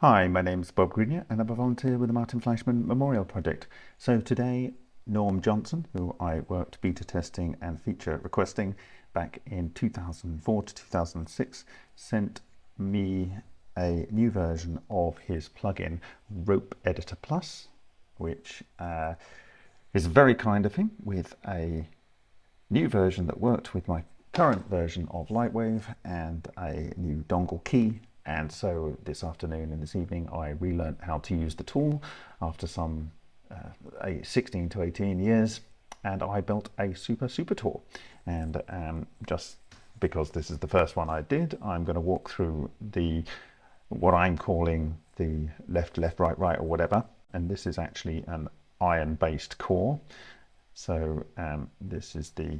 Hi, my name's Bob Greenyer and I'm a volunteer with the Martin Fleischmann Memorial Project. So today Norm Johnson, who I worked beta testing and feature requesting back in 2004 to 2006, sent me a new version of his plugin Rope Editor Plus, which uh, is very kind of him with a new version that worked with my current version of Lightwave and a new dongle key and so this afternoon and this evening I relearned how to use the tool after some uh, 16 to 18 years and I built a super super tool. And um, just because this is the first one I did I'm going to walk through the what I'm calling the left left right right or whatever. And this is actually an iron based core. So um, this is the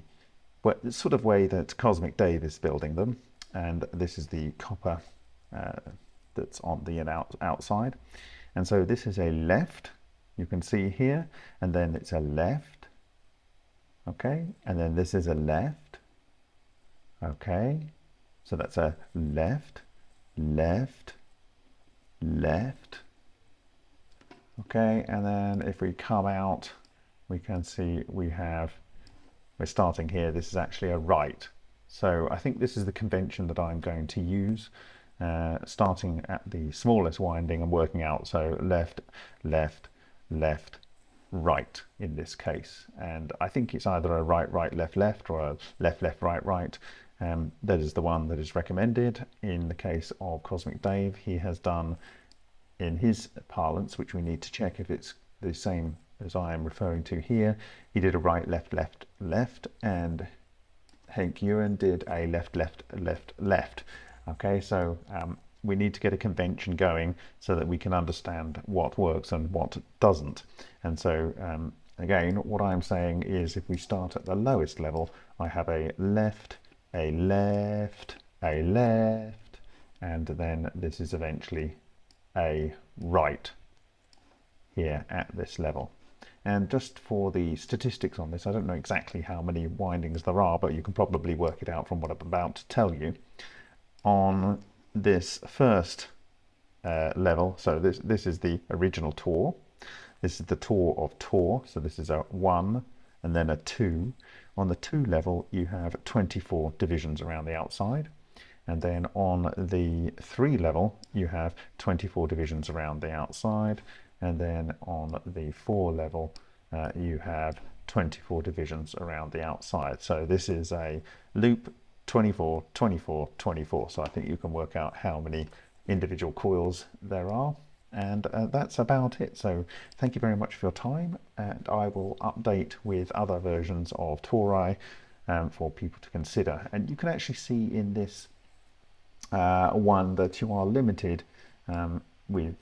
sort of way that Cosmic Dave is building them. And this is the copper uh, that's on the out, outside. And so this is a left, you can see here, and then it's a left, okay, and then this is a left, okay, so that's a left, left, left, okay, and then if we come out, we can see we have, we're starting here, this is actually a right. So I think this is the convention that I'm going to use uh, starting at the smallest winding and working out so left left left right in this case. And I think it's either a right right left left or a left left right right. Um, that is the one that is recommended in the case of Cosmic Dave. He has done in his parlance which we need to check if it's the same as I am referring to here. He did a right left left left and Henk Ewan did a left left left left Okay, so um, we need to get a convention going so that we can understand what works and what doesn't. And so um, again, what I'm saying is if we start at the lowest level, I have a left, a left, a left, and then this is eventually a right here at this level. And just for the statistics on this, I don't know exactly how many windings there are, but you can probably work it out from what I'm about to tell you on this first uh, level. So this, this is the original tour. This is the tour of tour. So this is a one and then a two. On the two level, you have 24 divisions around the outside. And then on the three level, you have 24 divisions around the outside. And then on the four level, uh, you have 24 divisions around the outside. So this is a loop 24, 24, 24. So I think you can work out how many individual coils there are. And uh, that's about it. So thank you very much for your time. And I will update with other versions of Torai um, for people to consider. And you can actually see in this uh, one that you are limited um, with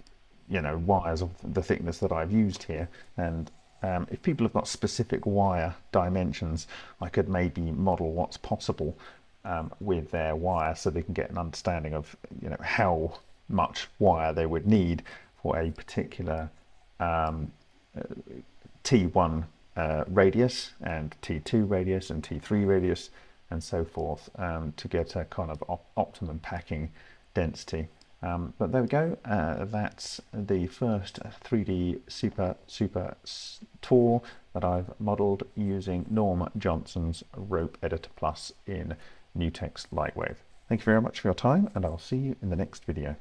you know wires of the thickness that I've used here and um, if people have got specific wire dimensions I could maybe model what's possible um, with their wire so they can get an understanding of you know how much wire they would need for a particular um, uh, T1 uh, radius and T2 radius and T3 radius and so forth um, to get a kind of op optimum packing density. Um, but there we go, uh, that's the first 3D Super Super tour that I've modeled using Norm Johnson's Rope Editor Plus in NewTek Lightwave. Thank you very much for your time and I'll see you in the next video.